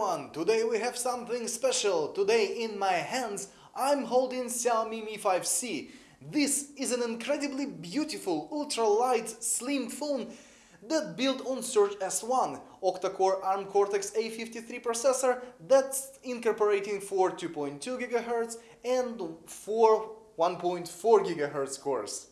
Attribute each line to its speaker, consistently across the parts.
Speaker 1: everyone! Today we have something special. Today in my hands I'm holding Xiaomi Mi 5C. This is an incredibly beautiful, ultra-light, slim phone that built on Surge S1, octa-core ARM Cortex-A53 processor that's incorporating four 2.2 GHz and four 1.4 GHz cores.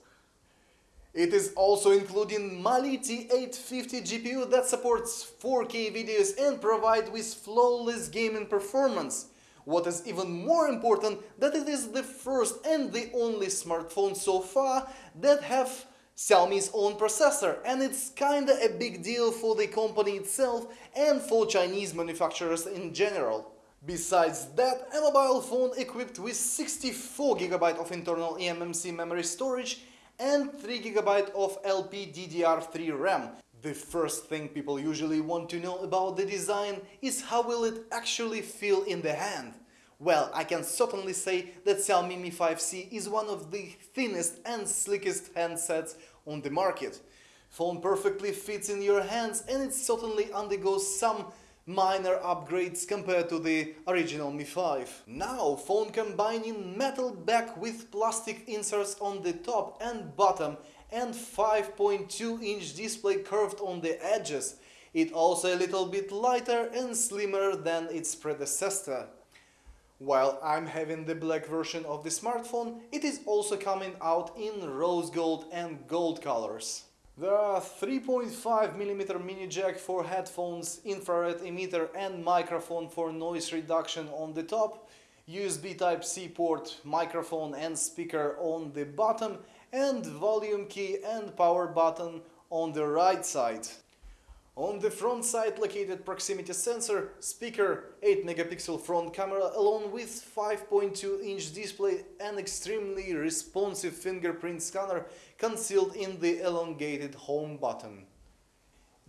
Speaker 1: It is also including Mali T850 GPU that supports 4K videos and provide with flawless gaming performance. What is even more important that it is the first and the only smartphone so far that have Xiaomi's own processor and it's kinda a big deal for the company itself and for Chinese manufacturers in general. Besides that, a mobile phone equipped with 64GB of internal eMMC memory storage and 3GB of LPDDR3 RAM. The first thing people usually want to know about the design is how will it actually feel in the hand. Well, I can certainly say that Xiaomi Mi 5C is one of the thinnest and slickest handsets on the market. Phone perfectly fits in your hands and it certainly undergoes some minor upgrades compared to the original Mi 5. Now phone combining metal back with plastic inserts on the top and bottom and 5.2 inch display curved on the edges. It also a little bit lighter and slimmer than its predecessor. While I'm having the black version of the smartphone, it is also coming out in rose gold and gold colors. There are 3.5mm mini jack for headphones, infrared emitter and microphone for noise reduction on the top, USB Type-C port, microphone and speaker on the bottom and volume key and power button on the right side. On the front side located proximity sensor, speaker, 8 megapixel front camera along with 5.2 inch display and extremely responsive fingerprint scanner concealed in the elongated home button.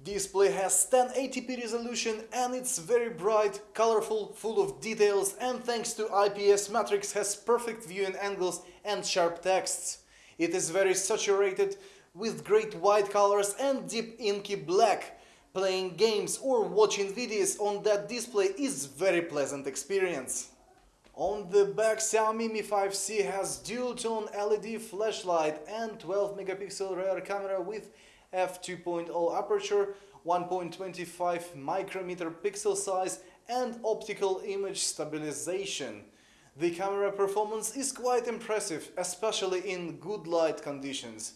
Speaker 1: Display has 1080p resolution and it's very bright, colorful, full of details and thanks to IPS matrix has perfect viewing angles and sharp texts. It is very saturated with great white colors and deep inky black Playing games or watching videos on that display is very pleasant experience. On the back Xiaomi Mi 5C has dual-tone LED flashlight and 12 megapixel rear camera with f2.0 aperture, 1.25 micrometer pixel size and optical image stabilization. The camera performance is quite impressive, especially in good light conditions.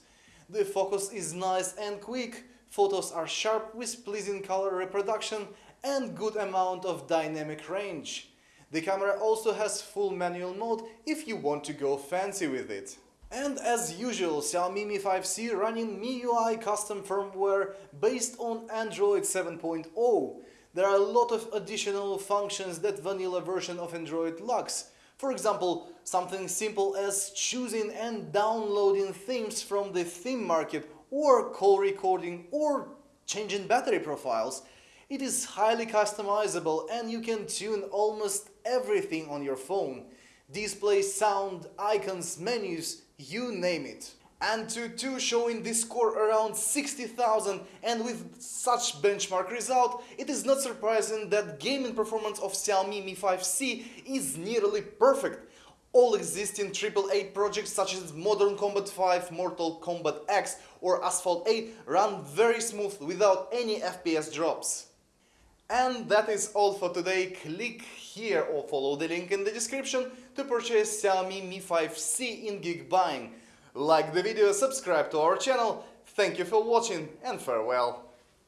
Speaker 1: The focus is nice and quick, Photos are sharp with pleasing color reproduction and good amount of dynamic range. The camera also has full manual mode if you want to go fancy with it. And as usual, Xiaomi Mi 5C running MIUI custom firmware based on Android 7.0. There are a lot of additional functions that vanilla version of Android lacks. For example, something simple as choosing and downloading themes from the theme market or call recording or changing battery profiles. It is highly customizable and you can tune almost everything on your phone. Display, sound, icons, menus, you name it. Antutu showing this score around 60,000 and with such benchmark result, it is not surprising that gaming performance of Xiaomi Mi 5C is nearly perfect all existing AAA projects such as Modern Combat 5, Mortal Kombat X or Asphalt 8 run very smooth without any FPS drops. And that is all for today. Click here or follow the link in the description to purchase Xiaomi Mi 5C in Geek Buying. Like the video, subscribe to our channel. Thank you for watching and farewell.